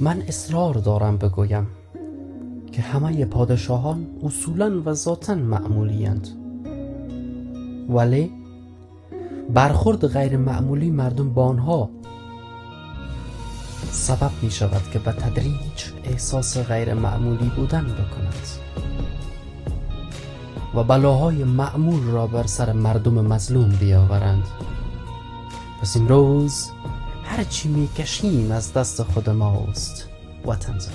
من اصرار دارم بگویم که همه پادشاهان اصولا و ذاتا معمولی اند ولی برخورد غیر معمولی مردم با آنها سبب می شود که به تدریج احساس غیر معمولی بودن بکند و بلاهای معمول را بر سر مردم مظلوم بیاورند. پس امروز هرچی می کشیم از دست خود ماست. وطنزار